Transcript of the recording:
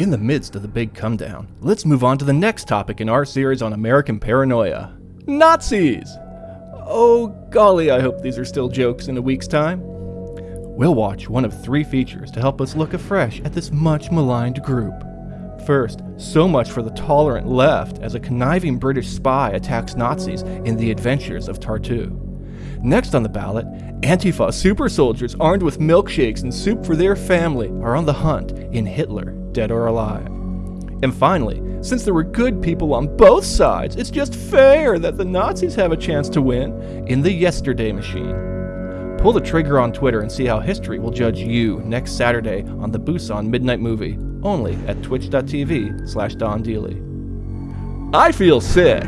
In the midst of the big come down, let's move on to the next topic in our series on American paranoia Nazis! Oh, golly, I hope these are still jokes in a week's time. We'll watch one of three features to help us look afresh at this much maligned group. First, so much for the tolerant left as a conniving British spy attacks Nazis in The Adventures of Tartu. Next on the ballot, Antifa super soldiers armed with milkshakes and soup for their family are on the hunt in Hitler, Dead or Alive. And finally, since there were good people on both sides, it's just fair that the Nazis have a chance to win in the Yesterday Machine. Pull the trigger on Twitter and see how history will judge you next Saturday on the Busan Midnight Movie, only at twitch.tv slash Don. I feel sick.